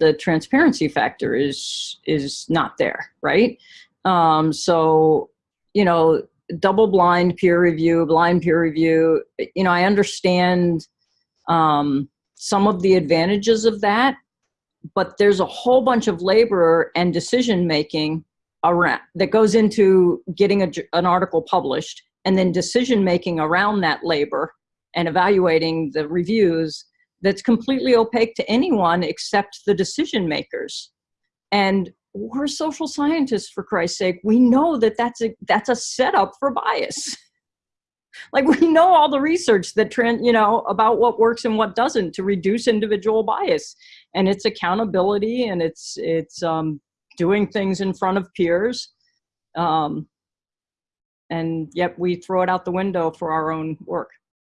the transparency factor is is not there, right? Um, so, you know, double blind peer review, blind peer review, you know, I understand um, some of the advantages of that, but there's a whole bunch of labor and decision making around that goes into getting a, an article published and then decision making around that labor and evaluating the reviews that's completely opaque to anyone except the decision makers. And we're social scientists for Christ's sake. We know that that's a, that's a setup for bias. like we know all the research that trend, you know, about what works and what doesn't to reduce individual bias. And it's accountability and it's, it's um, doing things in front of peers. Um, and yet we throw it out the window for our own work.